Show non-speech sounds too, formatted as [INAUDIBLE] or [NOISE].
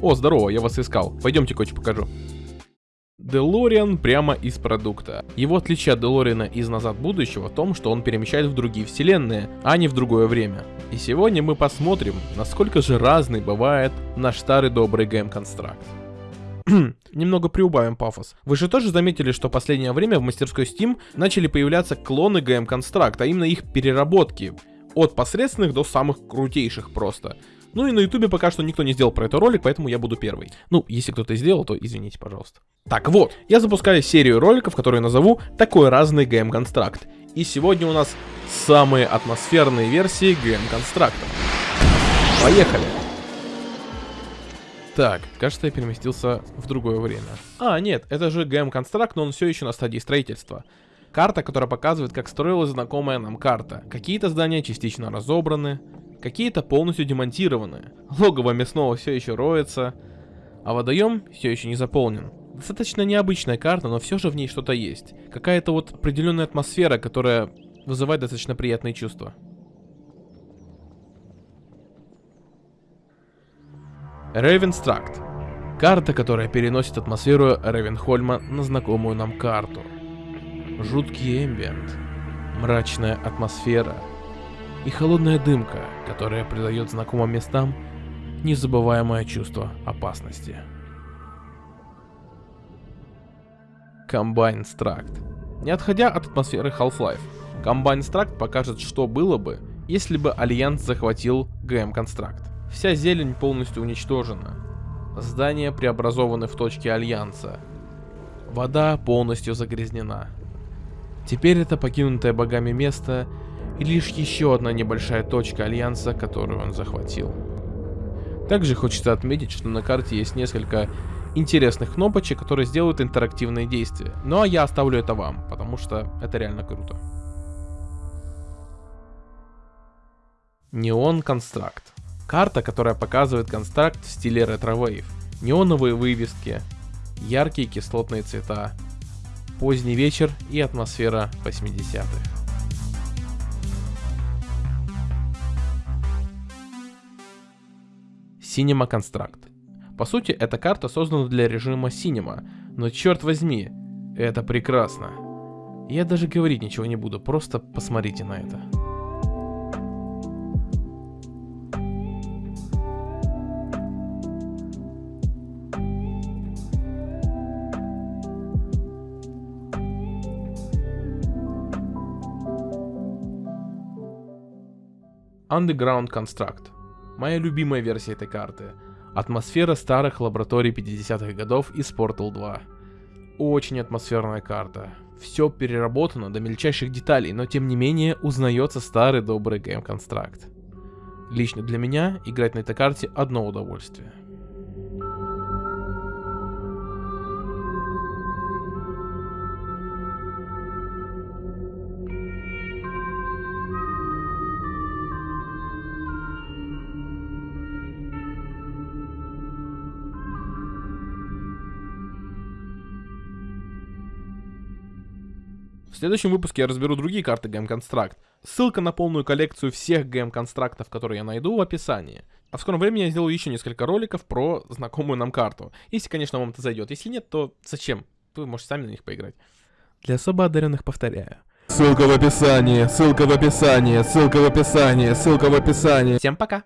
О, здорово, я вас искал. Пойдемте кое-что покажу. Делориан прямо из продукта. Его отличие от Делориана из Назад Будущего в том, что он перемещает в другие вселенные, а не в другое время. И сегодня мы посмотрим, насколько же разный бывает наш старый добрый гейм-констракт. [CLEARS THROAT] Немного приубавим пафос. Вы же тоже заметили, что в последнее время в мастерской Steam начали появляться клоны гейм-констракта, а именно их переработки. От посредственных до самых крутейших просто. Ну и на ютубе пока что никто не сделал про это ролик, поэтому я буду первый. Ну, если кто-то сделал, то извините, пожалуйста. Так вот, я запускаю серию роликов, которые назову «Такой разный GM Construct». И сегодня у нас самые атмосферные версии GM Construct 'а. Поехали! Так, кажется, я переместился в другое время. А, нет, это же GM Construct, но он все еще на стадии строительства. Карта, которая показывает, как строилась знакомая нам карта. Какие-то здания частично разобраны, какие-то полностью демонтированы. Логово мясного все еще роется, а водоем все еще не заполнен. Достаточно необычная карта, но все же в ней что-то есть. Какая-то вот определенная атмосфера, которая вызывает достаточно приятные чувства. Рейвенстракт. Карта, которая переносит атмосферу Рейвенхольма на знакомую нам карту. Жуткий эмбиент, мрачная атмосфера и холодная дымка, которая придает знакомым местам незабываемое чувство опасности. Combine Struct. Не отходя от атмосферы Half-Life, Combine Struct покажет, что было бы, если бы Альянс захватил GM Construct. Вся зелень полностью уничтожена. Здания преобразованы в точки Альянса. Вода полностью загрязнена. Теперь это покинутое богами место и лишь еще одна небольшая точка Альянса, которую он захватил. Также хочется отметить, что на карте есть несколько интересных кнопочек, которые сделают интерактивные действия. Ну а я оставлю это вам, потому что это реально круто. Neon Construct. Карта, которая показывает construct в стиле ретро-вейв. Неоновые вывески, яркие кислотные цвета, поздний вечер и атмосфера 80-х. Cinema Construct. По сути, эта карта создана для режима Cinema, но черт возьми, это прекрасно. Я даже говорить ничего не буду, просто посмотрите на это. Underground Construct. Моя любимая версия этой карты. Атмосфера старых лабораторий 50-х годов из Portal 2. Очень атмосферная карта. Все переработано до мельчайших деталей, но тем не менее узнается старый добрый гейм-констракт. Лично для меня играть на этой карте одно удовольствие. В следующем выпуске я разберу другие карты Game Construct. Ссылка на полную коллекцию всех Game Constructов, которые я найду в описании. А в скором времени я сделаю еще несколько роликов про знакомую нам карту. Если, конечно, вам это зайдет. Если нет, то зачем? Вы можете сами на них поиграть. Для особо одаренных повторяю. Ссылка в описании, ссылка в описании, ссылка в описании, ссылка в описании. Всем пока!